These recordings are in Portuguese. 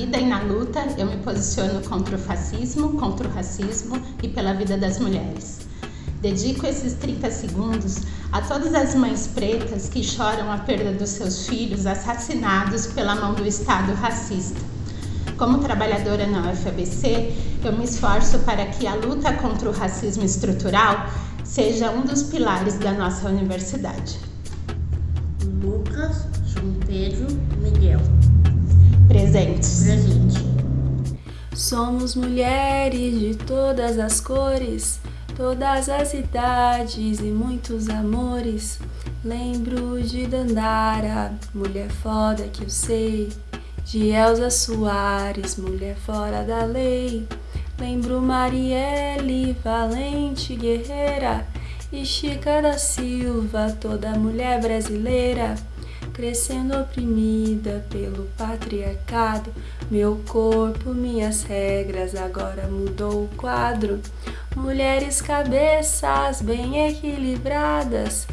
vida e na luta, eu me posiciono contra o fascismo, contra o racismo e pela vida das mulheres. Dedico esses 30 segundos a todas as mães pretas que choram a perda dos seus filhos assassinados pela mão do Estado racista. Como trabalhadora na UFABC, eu me esforço para que a luta contra o racismo estrutural seja um dos pilares da nossa universidade. Lucas, João Pedro, Miguel. Presentes. Presente. Somos mulheres de todas as cores todas as idades e muitos amores. Lembro de Dandara, mulher foda que eu sei, de Elza Soares, mulher fora da lei. Lembro Marielle, valente guerreira, e Chica da Silva, toda mulher brasileira crescendo oprimida pelo patriarcado. Meu corpo, minhas regras, agora mudou o quadro. Mulheres cabeças bem equilibradas.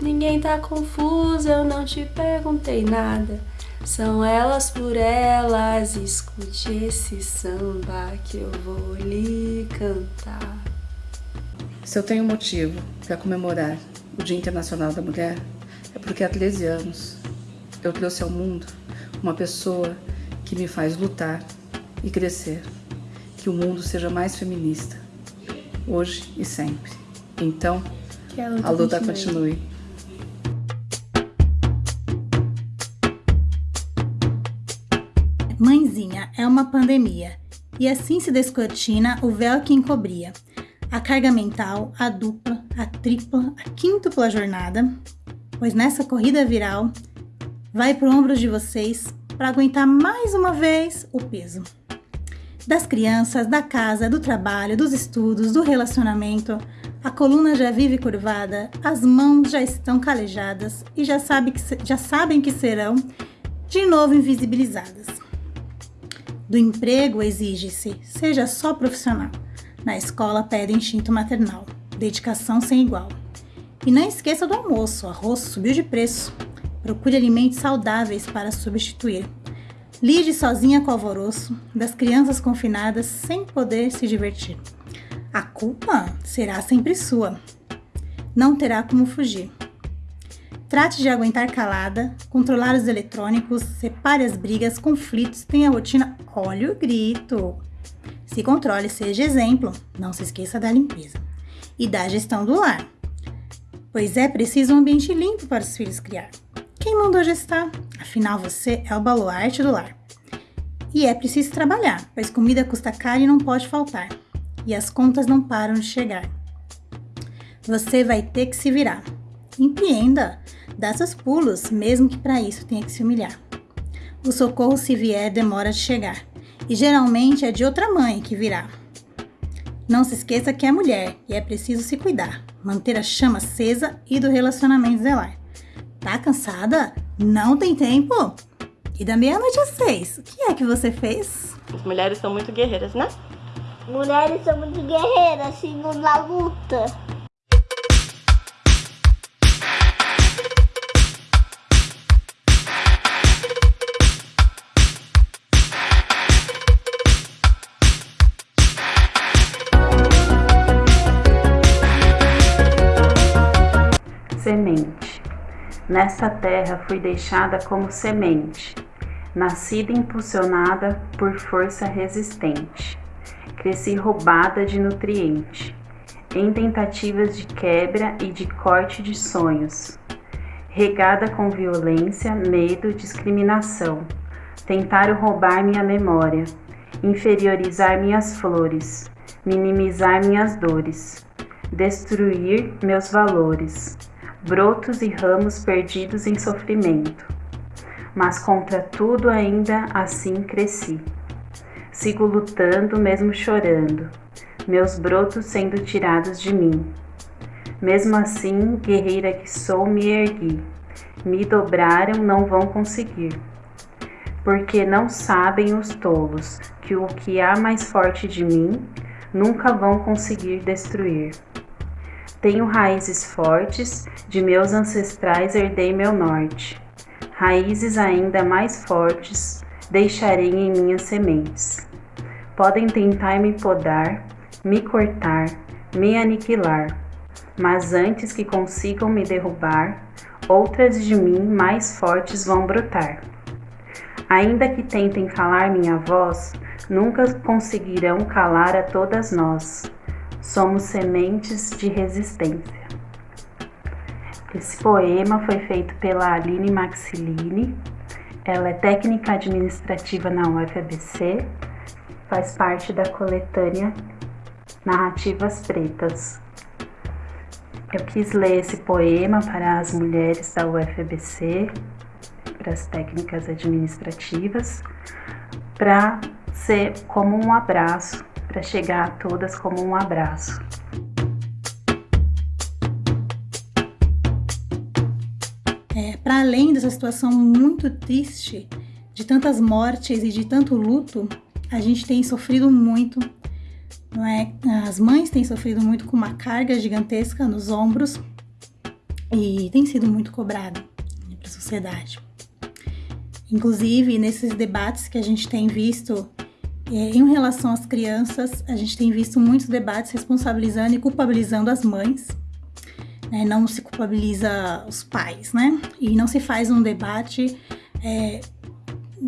Ninguém tá confusa, eu não te perguntei nada. São elas por elas, escute esse samba que eu vou lhe cantar. Se eu tenho motivo para comemorar o Dia Internacional da Mulher, é porque há 13 anos eu trouxe ao mundo uma pessoa que me faz lutar e crescer. Que o mundo seja mais feminista, hoje e sempre. Então, a luta, a luta continue. Mãezinha é uma pandemia, e assim se descortina o véu que encobria. A carga mental, a dupla, a tripla, a quíntupla jornada pois nessa corrida viral vai para o ombro de vocês para aguentar mais uma vez o peso. Das crianças, da casa, do trabalho, dos estudos, do relacionamento, a coluna já vive curvada, as mãos já estão calejadas e já, sabe que, já sabem que serão de novo invisibilizadas. Do emprego exige-se, seja só profissional. Na escola pede instinto maternal, dedicação sem igual. E não esqueça do almoço, o arroz subiu de preço. Procure alimentos saudáveis para substituir. Lide sozinha com o alvoroço das crianças confinadas sem poder se divertir. A culpa será sempre sua. Não terá como fugir. Trate de aguentar calada, controlar os eletrônicos, separe as brigas, conflitos, tenha rotina, olhe o grito. Se controle, seja exemplo, não se esqueça da limpeza e da gestão do lar pois é preciso um ambiente limpo para os filhos criar. Quem mandou gestar? Afinal, você é o baluarte do lar. E é preciso trabalhar, pois comida custa caro e não pode faltar. E as contas não param de chegar. Você vai ter que se virar. Empreenda, dá seus pulos, mesmo que para isso tenha que se humilhar. O socorro, se vier, demora de chegar. E geralmente é de outra mãe que virá. Não se esqueça que é mulher e é preciso se cuidar, manter a chama acesa e do relacionamento zelar. Tá cansada? Não tem tempo? E da meia-noite às seis, o que é que você fez? As mulheres são muito guerreiras, né? Mulheres são muito guerreiras, segundo a luta. Semente. Nessa terra fui deixada como semente, nascida impulsionada por força resistente. Cresci roubada de nutriente, em tentativas de quebra e de corte de sonhos. Regada com violência, medo, discriminação. Tentaram roubar minha memória, inferiorizar minhas flores, minimizar minhas dores, destruir meus valores brotos e ramos perdidos em sofrimento. Mas contra tudo ainda assim cresci. Sigo lutando, mesmo chorando, meus brotos sendo tirados de mim. Mesmo assim, guerreira que sou, me ergui. Me dobraram, não vão conseguir. Porque não sabem os tolos que o que há mais forte de mim nunca vão conseguir destruir. Tenho raízes fortes, de meus ancestrais herdei meu norte. Raízes ainda mais fortes, deixarei em minhas sementes. Podem tentar me podar, me cortar, me aniquilar, mas antes que consigam me derrubar, outras de mim mais fortes vão brotar. Ainda que tentem calar minha voz, nunca conseguirão calar a todas nós. Somos sementes de resistência. Esse poema foi feito pela Aline Maxilini. Ela é técnica administrativa na UFABC, faz parte da coletânea Narrativas Pretas. Eu quis ler esse poema para as mulheres da UFABC, para as técnicas administrativas, para ser como um abraço, para chegar a todas como um abraço. É, para além dessa situação muito triste, de tantas mortes e de tanto luto, a gente tem sofrido muito, não é? As mães têm sofrido muito com uma carga gigantesca nos ombros e tem sido muito cobrado para a sociedade. Inclusive, nesses debates que a gente tem visto em relação às crianças, a gente tem visto muitos debates responsabilizando e culpabilizando as mães. Né? Não se culpabiliza os pais, né? E não se faz um debate é,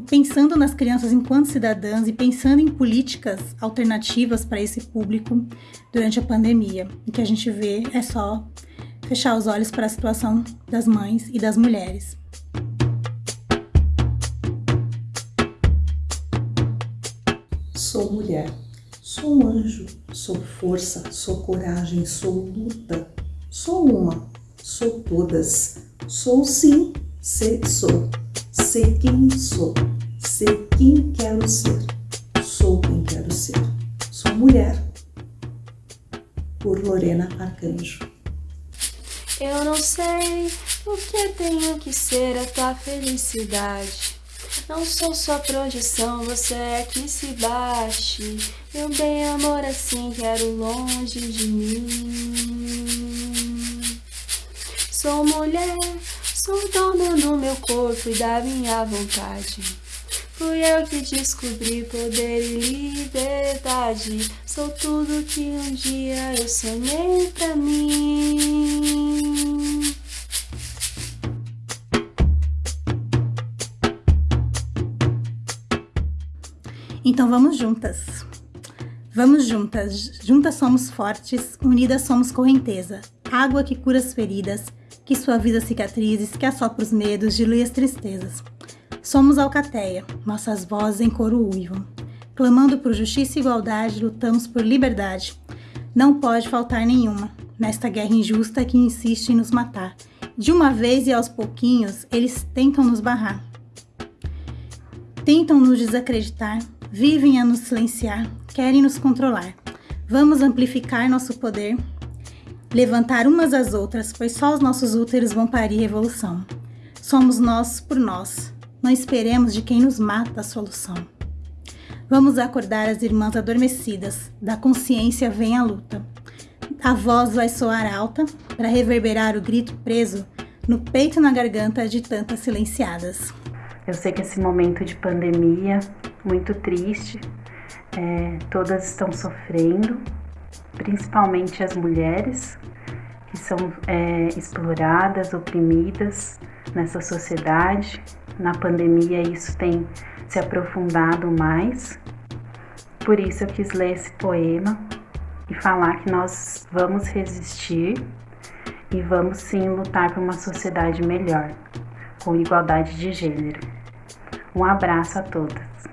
pensando nas crianças enquanto cidadãs e pensando em políticas alternativas para esse público durante a pandemia. O que a gente vê é só fechar os olhos para a situação das mães e das mulheres. Sou mulher, sou um anjo, sou força, sou coragem, sou luta, sou uma, sou todas, sou sim, sei sou, sei quem sou, sei quem quero ser, sou quem quero ser, sou mulher. Por Lorena Arcanjo. Eu não sei o que tenho que ser a tua felicidade. Não sou sua projeção, você é que se bate. Meu bem, amor, assim quero longe de mim. Sou mulher, sou dona do meu corpo e da minha vontade. Fui eu que descobri poder e liberdade. Sou tudo que um dia eu sonhei pra mim. Então vamos juntas. Vamos juntas. Juntas somos fortes, unidas somos correnteza. Água que cura as feridas, que suaviza cicatrizes, que assopra os medos, dilui as tristezas. Somos alcateia, nossas vozes em coro uivam. Clamando por justiça e igualdade, lutamos por liberdade. Não pode faltar nenhuma nesta guerra injusta que insiste em nos matar. De uma vez e aos pouquinhos, eles tentam nos barrar. Tentam nos desacreditar, vivem a nos silenciar, querem nos controlar. Vamos amplificar nosso poder, levantar umas às outras, pois só os nossos úteros vão parir revolução. Somos nós por nós, não esperemos de quem nos mata a solução. Vamos acordar as irmãs adormecidas, da consciência vem a luta. A voz vai soar alta para reverberar o grito preso no peito e na garganta de tantas silenciadas. Eu sei que esse momento de pandemia, muito triste, é, todas estão sofrendo, principalmente as mulheres, que são é, exploradas, oprimidas nessa sociedade. Na pandemia, isso tem se aprofundado mais. Por isso, eu quis ler esse poema e falar que nós vamos resistir e vamos sim lutar por uma sociedade melhor, com igualdade de gênero. Um abraço a todas.